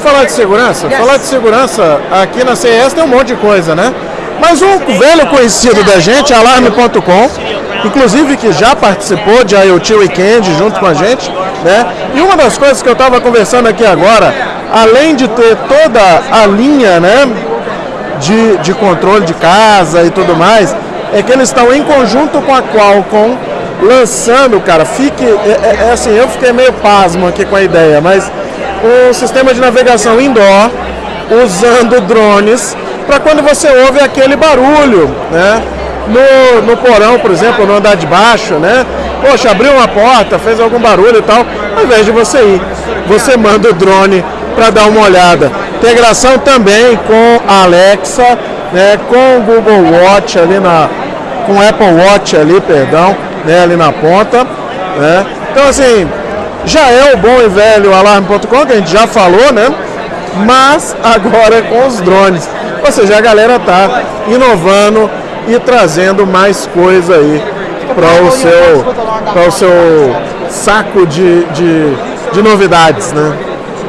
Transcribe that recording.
Falar de segurança? Falar de segurança, aqui na CES tem um monte de coisa, né? Mas um velho conhecido da gente, alarme.com, inclusive que já participou de IoT Weekend junto com a gente, né? E uma das coisas que eu estava conversando aqui agora, além de ter toda a linha, né, de, de controle de casa e tudo mais, é que eles estão em conjunto com a Qualcomm lançando, cara, fique, é, é, é assim, eu fiquei meio pasmo aqui com a ideia, mas um sistema de navegação indoor usando drones para quando você ouve aquele barulho, né? No, no porão, por exemplo, no andar de baixo, né? Poxa, abriu uma porta, fez algum barulho e tal, ao invés de você ir, você manda o drone para dar uma olhada. Integração também com a Alexa, né? Com o Google Watch ali na, com o Apple Watch ali, perdão, né? Ali na ponta, né? Então assim, já é o bom e velho alarme.com que a gente já falou, né? Mas agora com os drones. Ou seja, a galera tá inovando e trazendo mais coisa aí para o seu, o seu saco de, de, de novidades, né?